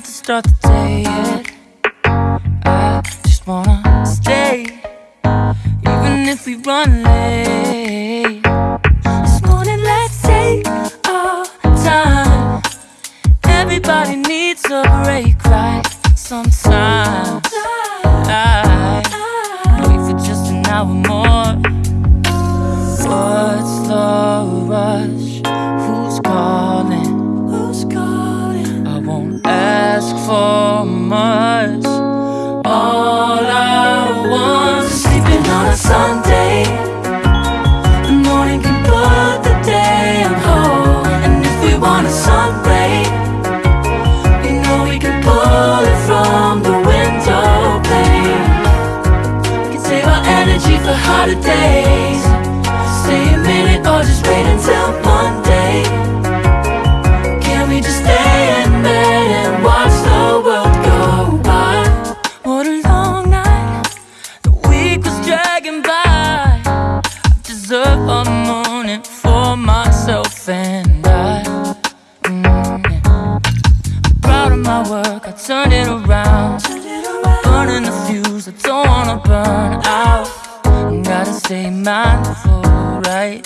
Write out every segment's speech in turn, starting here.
start the day yet. I just wanna stay, even if we run late. This morning, let's take our time. Everybody needs a break, right? Sometimes I wait for just an hour more. What's the rush? Want a sun ray, we know we can pull it from the window pane. We can save our energy for hotter days. Stay a minute or just wait until Monday. Can we just stay in bed and watch the world go by? What a long night. The week was dragging by. I deserve a morning for myself and of my work, I turned it around. I'm Burning the fuse, I don't wanna burn out. Gotta stay mindful, right?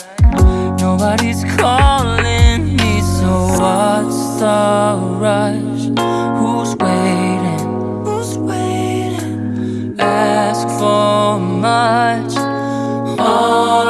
Nobody's calling me, so what's the rush? Who's waiting? Who's waiting? Ask for much. All